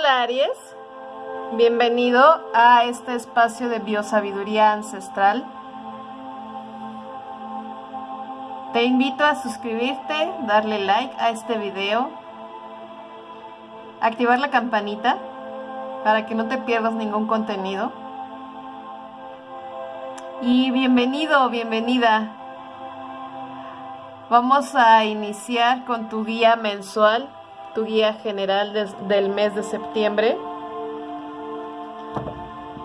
Hola Aries, bienvenido a este espacio de biosabiduría ancestral. Te invito a suscribirte, darle like a este video, activar la campanita para que no te pierdas ningún contenido. Y bienvenido, bienvenida. Vamos a iniciar con tu guía mensual tu guía general del mes de septiembre.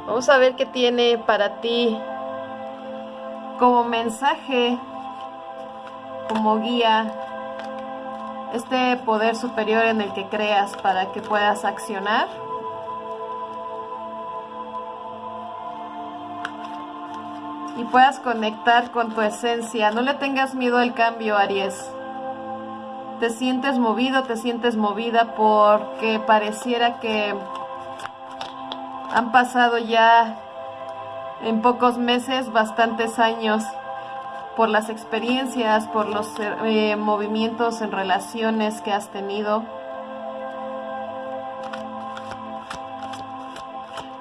Vamos a ver qué tiene para ti como mensaje, como guía, este poder superior en el que creas para que puedas accionar. Y puedas conectar con tu esencia. No le tengas miedo al cambio, Aries te sientes movido, te sientes movida porque pareciera que han pasado ya en pocos meses bastantes años por las experiencias, por los eh, movimientos en relaciones que has tenido.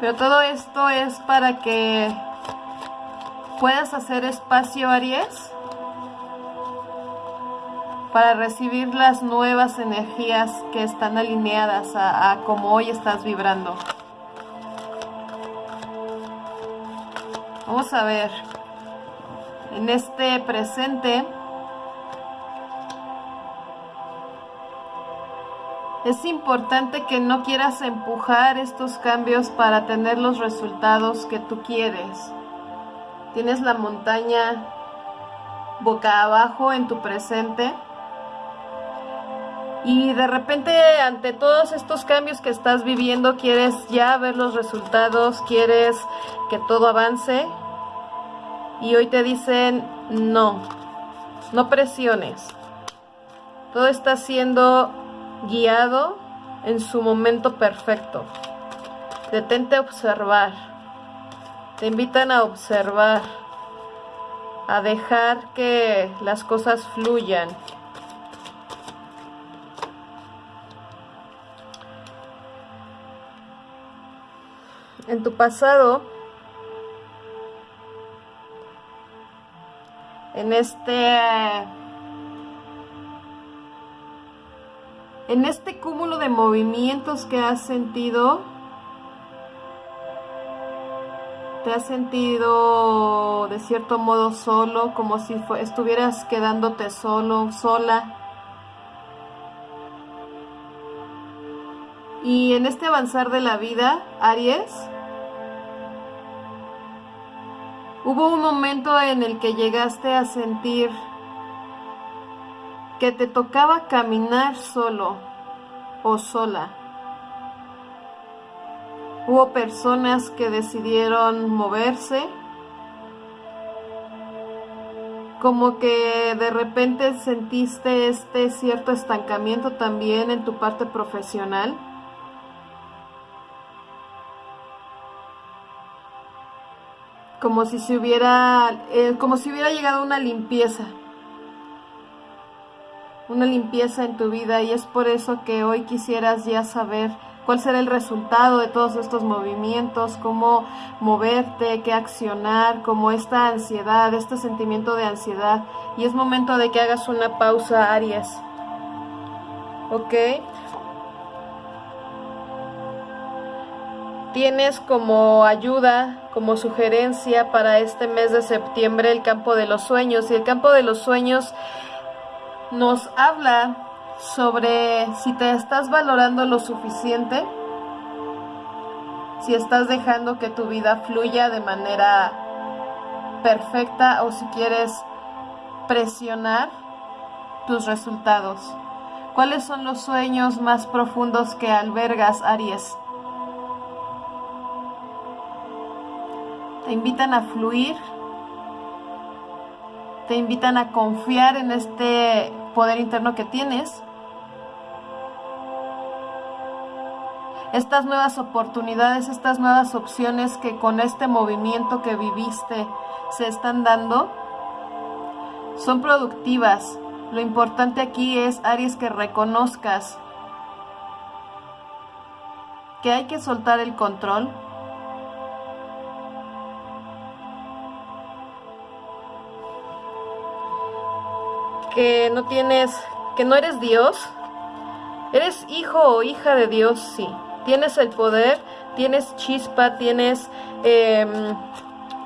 Pero todo esto es para que puedas hacer espacio, Aries, para recibir las nuevas energías que están alineadas a, como hoy estás vibrando. Vamos a ver, en este presente es importante que no quieras empujar estos cambios para tener los resultados que tú quieres. Tienes la montaña boca abajo en tu presente y de repente ante todos estos cambios que estás viviendo quieres ya ver los resultados, quieres que todo avance y hoy te dicen no, no presiones. Todo está siendo guiado en su momento perfecto. Detente a observar. Te invitan a observar, a dejar que las cosas fluyan. En tu pasado, en este en este cúmulo de movimientos que has sentido te has sentido de cierto modo solo, como si estuvieras quedándote solo, sola. Y en este avanzar de la vida, Aries, Hubo un momento en el que llegaste a sentir que te tocaba caminar solo o sola. Hubo personas que decidieron moverse, como que de repente sentiste este cierto estancamiento también en tu parte profesional. Como si se hubiera, eh, como si hubiera llegado una limpieza, una limpieza en tu vida y es por eso que hoy quisieras ya saber cuál será el resultado de todos estos movimientos, cómo moverte, qué accionar, como esta ansiedad, este sentimiento de ansiedad. Y es momento de que hagas una pausa, Aries. ¿Ok? Tienes como ayuda como sugerencia para este mes de septiembre el campo de los sueños. Y el campo de los sueños nos habla sobre si te estás valorando lo suficiente, si estás dejando que tu vida fluya de manera perfecta o si quieres presionar tus resultados. ¿Cuáles son los sueños más profundos que albergas, Aries? Te invitan a fluir, te invitan a confiar en este poder interno que tienes. Estas nuevas oportunidades, estas nuevas opciones que con este movimiento que viviste se están dando, son productivas. Lo importante aquí es, Aries, que reconozcas que hay que soltar el control. Que no tienes, que no eres Dios. Eres hijo o hija de Dios, sí. Tienes el poder, tienes chispa, tienes em,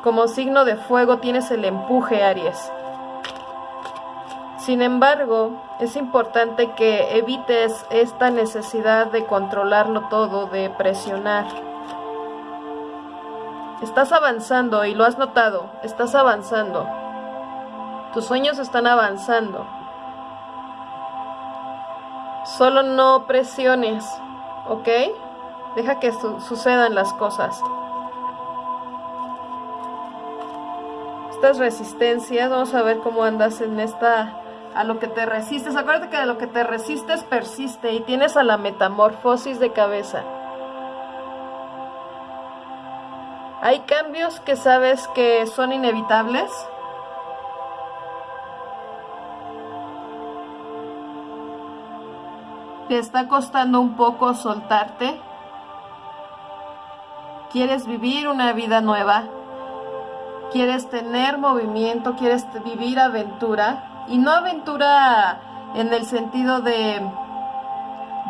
como signo de fuego, tienes el empuje, Aries. Sin embargo, es importante que evites esta necesidad de controlarlo todo, de presionar. Estás avanzando y lo has notado, estás avanzando. Tus sueños están avanzando. Solo no presiones, ¿ok? Deja que sucedan las cosas. Estas resistencias, vamos a ver cómo andas en esta a lo que te resistes. Acuérdate que de lo que te resistes persiste y tienes a la metamorfosis de cabeza. Hay cambios que sabes que son inevitables. Te está costando un poco soltarte. Quieres vivir una vida nueva. Quieres tener movimiento, quieres vivir aventura y no aventura en el sentido de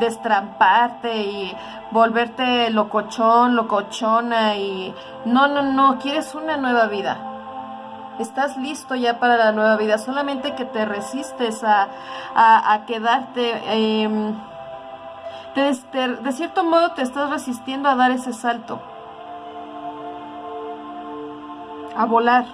destramparte y volverte locochón, locochona y no, no, no, quieres una nueva vida. Estás listo ya para la nueva vida, solamente que te resistes a, a, quedarte, em, de cierto modo te estás resistiendo a dar ese salto, a volar.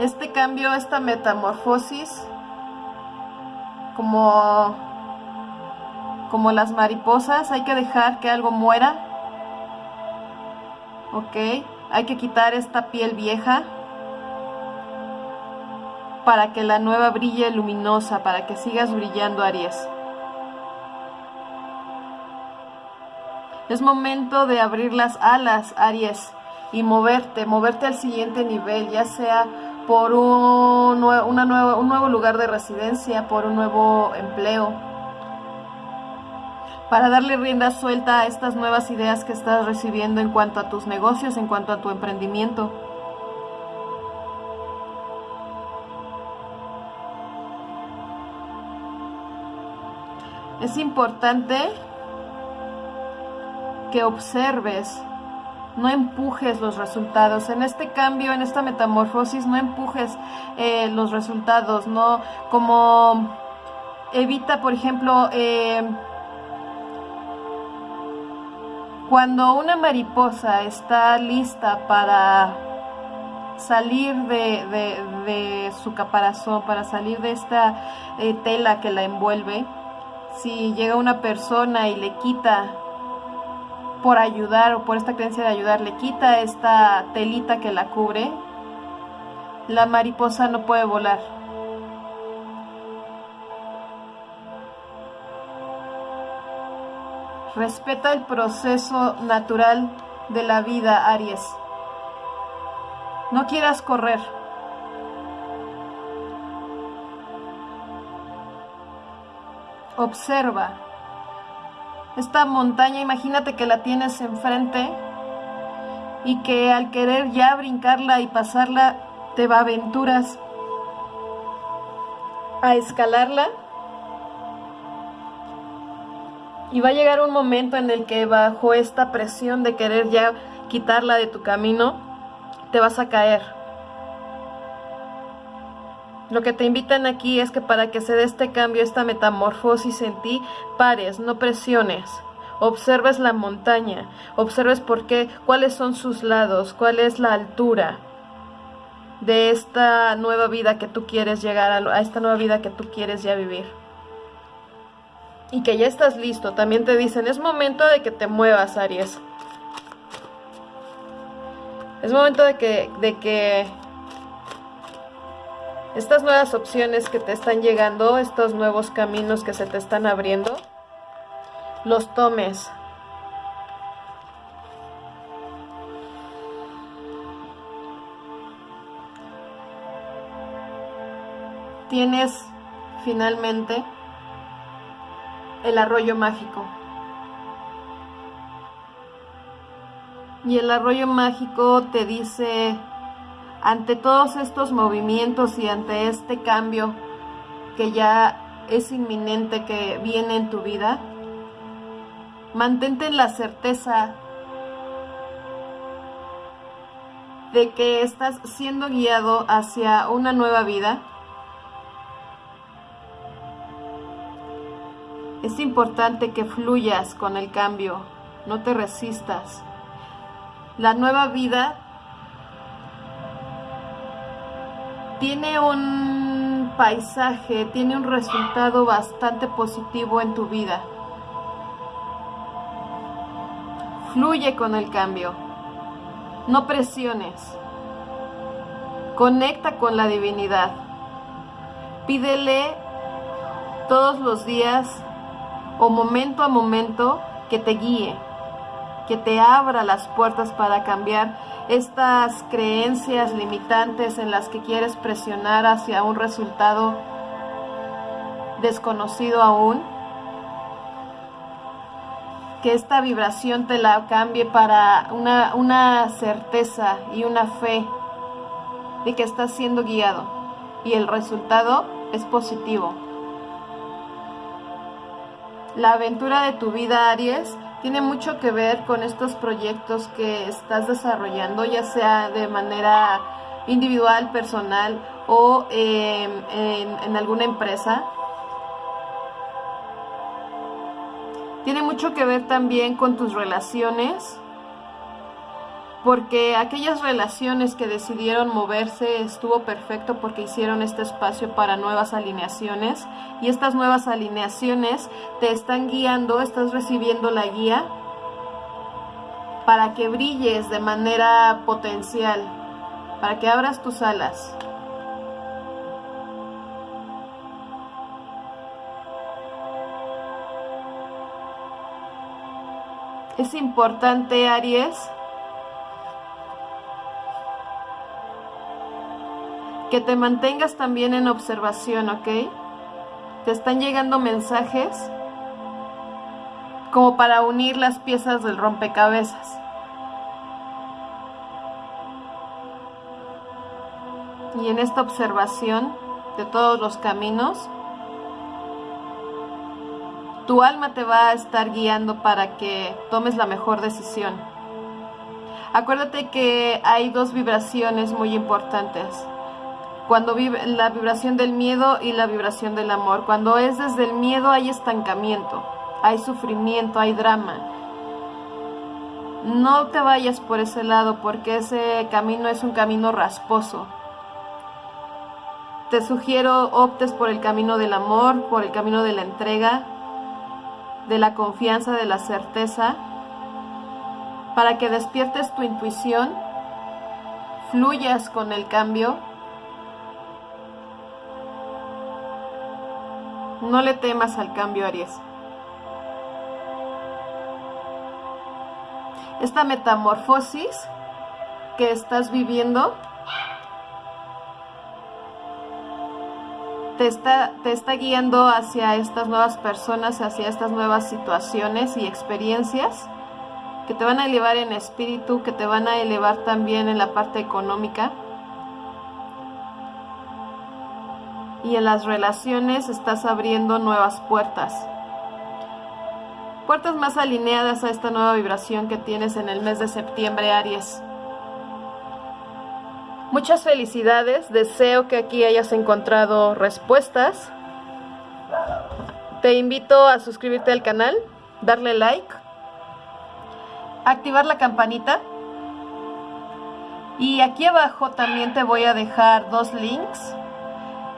este cambio, esta metamorfosis, como, como las mariposas, hay que dejar que algo muera. Ok, hay que quitar esta piel vieja para que la nueva brille luminosa, para que sigas brillando, Aries. Es momento de abrir las alas, Aries, y moverte, moverte al siguiente nivel, ya sea por un, un nuevo lugar de residencia, por un nuevo empleo, para darle rienda suelta a estas nuevas ideas que estás recibiendo en cuanto a tus negocios, en cuanto a tu emprendimiento. Es importante que observes no empujes los resultados. En este cambio, en esta metamorfosis, no empujes eh, los resultados, no como evita, por ejemplo, eh, cuando una mariposa está lista para salir de, su caparazón, para salir de esta eh, tela que la envuelve, si llega una persona y le quita por ayudar o por esta creencia de ayudar le quita esta telita que la cubre, la mariposa no puede volar. Respeta el proceso natural de la vida, Aries. No quieras correr. Observa esta montaña, imagínate que la tienes enfrente y que al querer ya brincarla y pasarla, te va aventuras a escalarla. Y va a llegar un momento en el que bajo esta presión de querer ya quitarla de tu camino, te vas a caer. Lo que te invitan aquí es que para que se dé este cambio, esta metamorfosis en ti, pares, no presiones. Observes la montaña, observes por qué, cuáles son sus lados, cuál es la altura de esta nueva vida que tú quieres llegar a, a esta nueva vida que tú quieres ya vivir. Y que ya estás listo. También te dicen, es momento de que te muevas, Aries. Es momento de que, de que estas nuevas opciones que te están llegando, estos nuevos caminos que se te están abriendo, los tomes. Tienes finalmente el arroyo mágico. Y el arroyo mágico te dice, ante todos estos movimientos y ante este cambio que ya es inminente que viene en tu vida, mantente en la certeza de que estás siendo guiado hacia una nueva vida. Es importante que fluyas con el cambio, no te resistas. La nueva vida tiene un paisaje, tiene un resultado bastante positivo en tu vida. Fluye con el cambio. No presiones. Conecta con la divinidad. Pídele todos los días o momento a momento que te guíe, que te abra las puertas para cambiar estas creencias limitantes en las que quieres presionar hacia un resultado desconocido aún que esta vibración te la cambie para una, una certeza y una fe de que estás siendo guiado y el resultado es positivo. La aventura de tu vida, Aries, tiene mucho que ver con estos proyectos que estás desarrollando, ya sea de manera individual, personal o en, en alguna empresa. Tiene mucho que ver también con tus relaciones, porque aquellas relaciones que decidieron moverse estuvo perfecto porque hicieron este espacio para nuevas alineaciones y estas nuevas alineaciones te están guiando, estás recibiendo la guía para que brilles de manera potencial, para que abras tus alas. Es importante, Aries, que te mantengas también en observación, ¿ok? Te están llegando mensajes como para unir las piezas del rompecabezas. Y en esta observación de todos los caminos, tu alma te va a estar guiando para que tomes la mejor decisión. Acuérdate que hay dos vibraciones muy importantes. Cuando vive la vibración del miedo y la vibración del amor. Cuando es desde el miedo hay estancamiento, hay sufrimiento, hay drama. No te vayas por ese lado porque ese camino es un camino rasposo. Te sugiero optes por el camino del amor, por el camino de la entrega, de la confianza, de la certeza, para que despiertes tu intuición, fluyas con el cambio. No le temas al cambio, Aries. Esta metamorfosis que estás viviendo te está, te está guiando hacia estas nuevas personas, hacia estas nuevas situaciones y experiencias que te van a elevar en espíritu, que te van a elevar también en la parte económica. Y en las relaciones estás abriendo nuevas puertas. Puertas más alineadas a esta nueva vibración que tienes en el mes de septiembre, Aries. Muchas felicidades, deseo que aquí hayas encontrado respuestas. Te invito a suscribirte al canal, darle like, activar la campanita. Y aquí abajo también te voy a dejar dos links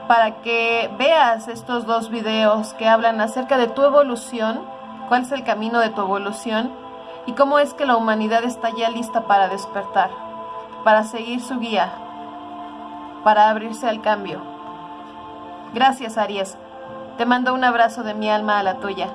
para que veas estos dos videos que hablan acerca de tu evolución, cuál es el camino de tu evolución y cómo es que la humanidad está ya lista para despertar, para seguir su guía, para abrirse al cambio. Gracias, Aries. Te mando un abrazo de mi alma a la tuya.